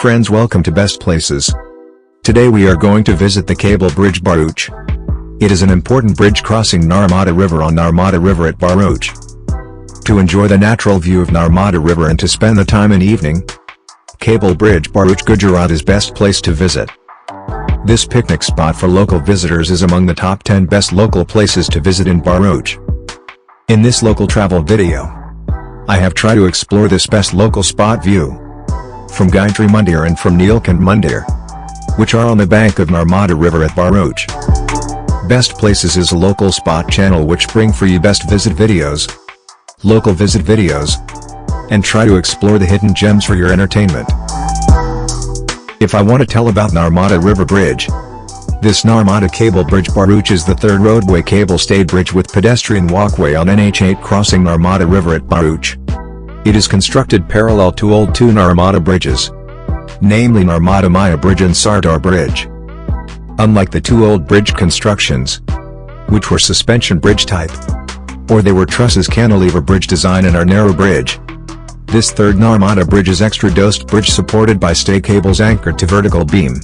Friends welcome to Best Places. Today we are going to visit the Cable Bridge Bharuch. It is an important bridge crossing Narmada River on Narmada River at Bharuch. To enjoy the natural view of Narmada River and to spend the time in evening, Cable Bridge Bharuch Gujarat is best place to visit. This picnic spot for local visitors is among the top 10 best local places to visit in Bharuch. In this local travel video, I have tried to explore this best local spot view. From Gayatri Mandir and from Nilkant Mandir, which are on the bank of Narmada River at Bharuch. Best Places is a local spot channel which bring for you best visit videos, local visit videos, and try to explore the hidden gems for your entertainment. If I want to tell about Narmada River Bridge, this Narmada Cable Bridge Bharuch is the third roadway cable stayed bridge with pedestrian walkway on NH8 crossing Narmada River at Bharuch. It is constructed parallel to old two Narmada bridges, namely Narmada Maiya Bridge and Sardar Bridge. Unlike the two old bridge constructions, which were suspension bridge type, or they were trusses cantilever bridge design and are narrow bridge, this third Narmada bridge is extra-dosed bridge supported by stay cables anchored to vertical beam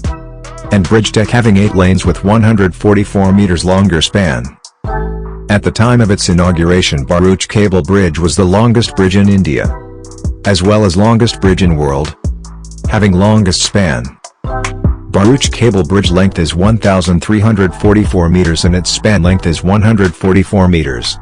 and bridge deck having 8 lanes with 144 meters longer span. At the time of its inauguration Bharuch Cable Bridge was the longest bridge in India, as well as longest bridge in world, having longest span. Bharuch Cable Bridge length is 1,344 meters and its span length is 144 meters.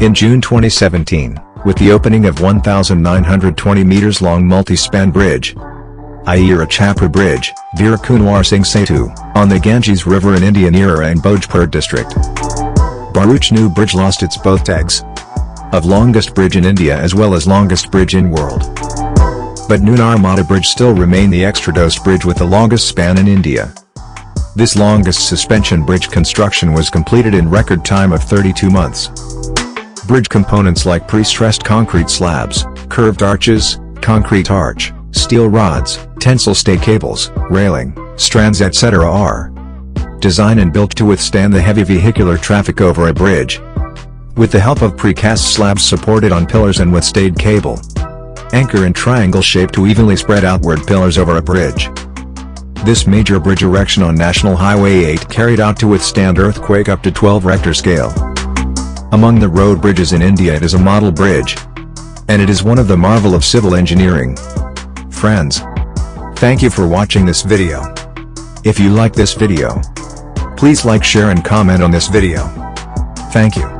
In June 2017, with the opening of 1,920 meters long multi-span bridge, Arrah Chhapra Bridge, Veer Kunwar Singh Setu, on the Ganges River in India near and Bhojpur district. Bharuch New Bridge lost its both tags of longest bridge in India as well as longest bridge in world. But New Narmada Bridge still remain the extra-dosed bridge with the longest span in India. This longest suspension bridge construction was completed in record time of 32 months. Bridge components like pre-stressed concrete slabs, curved arches, concrete arch, steel rods, tensile stay cables, railing, strands etc. are designed and built to withstand the heavy vehicular traffic over a bridge. With the help of precast slabs supported on pillars and with stayed cable. Anchor in triangle shape to evenly spread outward pillars over a bridge. This major bridge erection on National Highway 8 carried out to withstand earthquake up to 12 Richter scale. Among the road bridges in India it is a model bridge. And it is one of the marvel of civil engineering. Friends. Thank you for watching this video. If you like this video, please like share and comment on this video. Thank you.